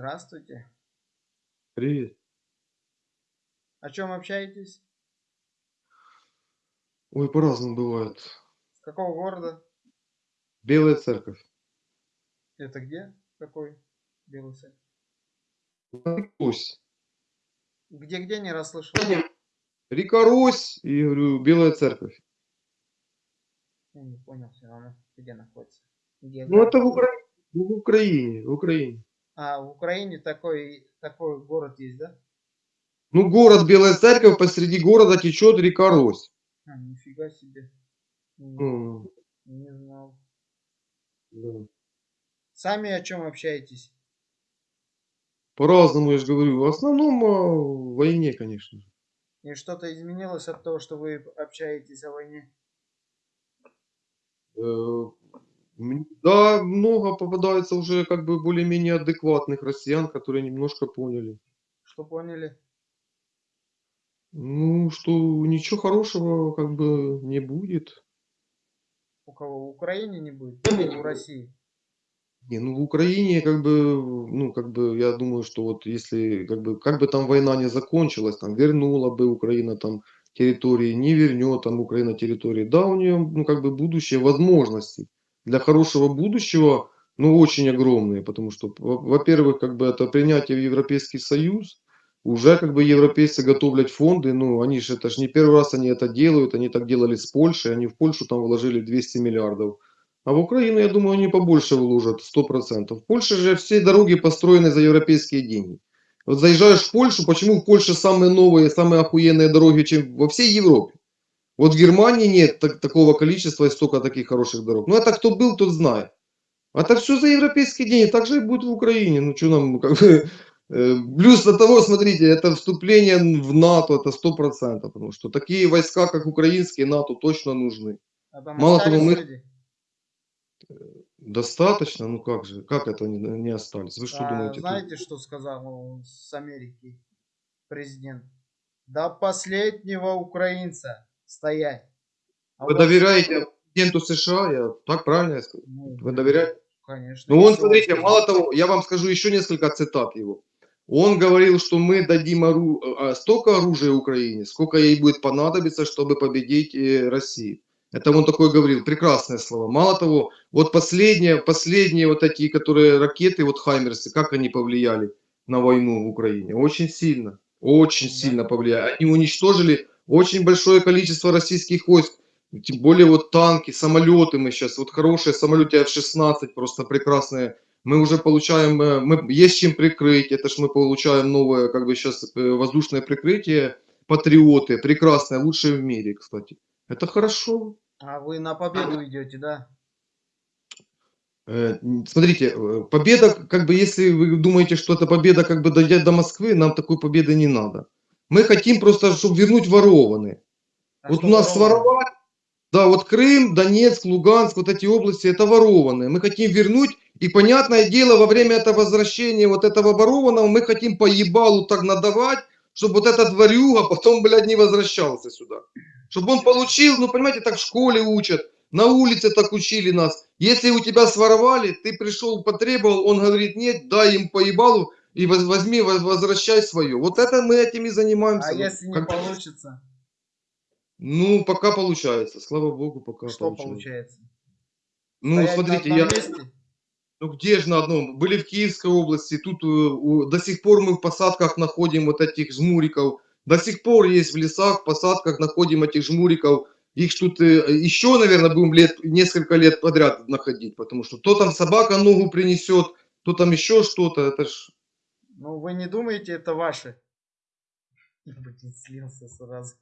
Здравствуйте. Привет. О чем общаетесь? Ой, по-разному бывает. С какого города? Белая церковь. Это где? Какой? Белый церковь. Русь. Где-где не расслышал? Река Русь и, говорю, Белая церковь. Я не понял все равно, где находится. Ну, это в, География. Укра... в Украине, в Украине. А, в Украине такой, такой город есть, да? Ну, город Белая церковь, посреди города течет река Рось. А, нифига себе. Не, не знал. да. Сами о чем общаетесь? По-разному, я же говорю. В основном о войне, конечно. И что-то изменилось от того, что вы общаетесь о войне? Да, много попадается уже как бы более-менее адекватных россиян, которые немножко поняли. Что поняли? Ну, что ничего хорошего как бы не будет. У кого? В Украине не будет? Или в России? Не, ну в Украине как бы, ну как бы я думаю, что вот если как бы, как бы там война не закончилась, там вернула бы Украина там территории, не вернет там Украина территории, да, у нее ну как бы будущее, возможности для хорошего будущего, ну очень огромные, потому что, во- во-первых, как бы это принятие в Европейский Союз, уже как бы европейцы готовят фонды, ну они же, это же не первый раз они это делают, они так делали с Польшей, они в Польшу там вложили 200 миллиардов. А в Украину, я думаю, они побольше вложат, 100%. В Польше же все дороги построены за европейские деньги. Вот заезжаешь в Польшу, почему в Польше самые новые, самые охуенные дороги, чем во всей Европе? Вот в Германии нет так- такого количества и столько таких хороших дорог. Ну это кто был, тот знает. Это все за европейские деньги. Так же и будет в Украине. Ну что нам, как бы... э, Плюс до того, смотрите, это вступление в НАТО, это 100%. Потому что такие войска, как украинские, НАТО точно нужны. А Мало того, мы- люди? Достаточно? Ну как же? Как это не, не остались? Вы что А думаете? тут- знаете, что сказал с Америки президент? До последнего украинца стоять. А Вы вот- доверяете президенту США? Я так правильно я сказал? Ну, Вы доверяете? Конечно. Ну он, смотрите, мало того, я вам скажу еще несколько цитат его. Он говорил, что мы дадим ору- а, столько оружия Украине, сколько ей будет понадобиться, чтобы победить э, Россию. Это он такой говорил, прекрасные слова. Мало того, вот последние, последние вот такие, которые ракеты, вот Хаймерсы, как они повлияли на войну в Украине? Очень сильно, очень Да. сильно повлияли. Они уничтожили очень большое количество российских войск. Тем более вот танки, самолеты мы сейчас, вот хорошие самолеты F-16, просто прекрасные. Мы уже получаем, э, мы, есть чем прикрыть, это ж мы получаем новое, как бы сейчас воздушное прикрытие, патриоты, прекрасное, лучшее в мире, кстати. Это хорошо. А вы на победу идете, да? Э, Смотрите, э, победа, как бы, если вы думаете, что это победа, как бы, дойдя до Москвы, нам такой победы не надо. Мы хотим просто, чтобы вернуть ворованные. Вот у нас воровали? своровали, да, вот Крым, Донецк, Луганск, вот эти области, это ворованные. Мы хотим вернуть, и понятное дело, во время этого возвращения вот этого ворованного мы хотим по ебалу так надавать, чтобы вот этот ворюга потом, блядь, не возвращался сюда. Чтобы он получил, ну, понимаете, так в школе учат, на улице так учили нас. Если у тебя своровали, ты пришел, потребовал, он говорит, нет, дай им по ебалу и воз- возьми, воз- возвращай свое. Вот это мы этим и занимаемся. А если не как- получится, ну, пока получается, слава богу, пока что получается. получается? Ну, Стоять смотрите, я, месте? ну где же на одном? Были в Киевской области, тут э, у- до сих пор мы в посадках находим вот этих жмуриков. До сих пор есть в лесах, в посадках находим этих жмуриков. Их тут э, еще, наверное, будем лет, несколько лет подряд находить, потому что то там собака ногу принесет, то там еще что-то. Это ж Ну, вы не думаете, это ваши? Блин, слился сразу.